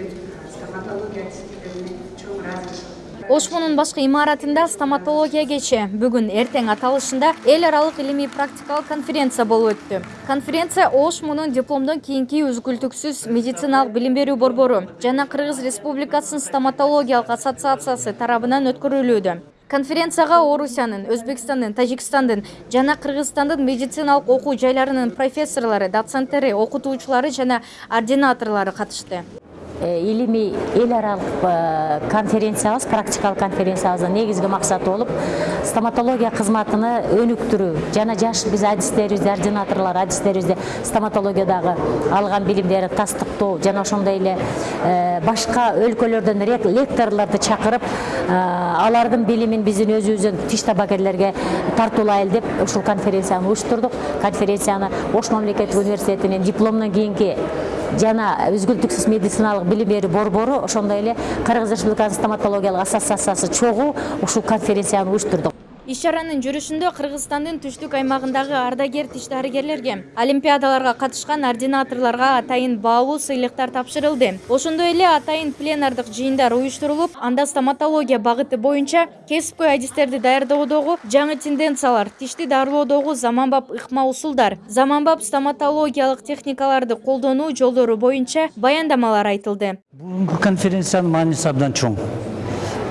деген стоматология адистиктерине чоң ыраазычылык ошмунун башкы имаратында стоматология кечи. Бүгүн эртең аталышында эл аралык илимий практикалык конференция болуп өттү. Конференция ошмунун дипломдон кийинки үзгүлтүксүз медициналык билим берүү борбору жана кыргыз республикасынын стоматологиялык ассоциациясы тарабынан өткөрүлүүдө. Конференцияга орусиянын өзбекстандын тажикстандын жана кыргызстандын медициналык окуу жайларынын профессорлору доценттери окутуучулары жана ординаторлору катышты илимий эл аралык конференциябыз практикалык конференциябыздын негизги максаты болуп стоматология кызматыны өнүктүрүү жана жаш биз адистерибизди ординаторлор адистерибизди стоматологиядагы алган билимдерин тастыктоо жана ошондой эле башка өлкөлөрдөн лекторлорду чакырып алардын билимин биздин өзүбүздүн тиш табакерлерге тартуулайлы деп ушул конференцияны уюштурдук конференцияны ош мамлекеттик университетинин дипломдон кийинки жана үзгүлтүксүз медициналык билим берүү борбору ошондой эле кыргыз республикасынын стоматологиялык ассоциациясы чогуу ушул конференцияны уюштурдук. Иш чаранын жүрүшүндө кыргызстандын түштүк аймагындагы ардагер тиш дарыгерлерге олимпиадаларга катышкан ординаторлорго атайын баалуу сыйлыктар тапшырылды. Ошондой эле атайын пленардык жыйындар уюштурулуп анда стоматология багыты боюнча кесипкөй адистерди даярдоодогу жаңы тенденциялар тишти дарылоодогу заманбап ыкма усулдар заманбап стоматологиялык техникаларды колдонуу жолдору боюнча баяндамалар айтылды. Бүгүнкү конференциянын мааниси абдан чоң.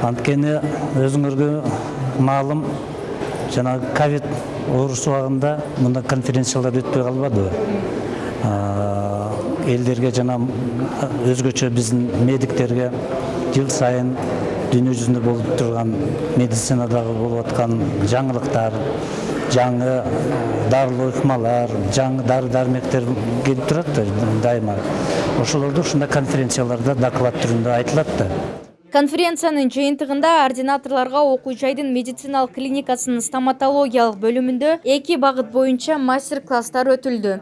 Анткени өзүңөргө маалым жанагы ковид оорусу убагында мындай конференциялар өтпөй калбадыбы элдерге жана өзгөчө биздин медиктерге жыл сайын дүйнө жүзүндө болуп турган медицинадагы болуп аткан жаңылыктар жаңы дарылуу ыкмалар жаңы дары дармектер келип турат да дайыма. Ошолорду ушундай конференцияларда доклад түрүндө айтылат да. Конференциянын жыйынтыгында ординаторлорго окуу жайдын медициналык клиникасынын стоматологиялык бөлүмүндө эки багыт боюнча мастер класстар өтүлдү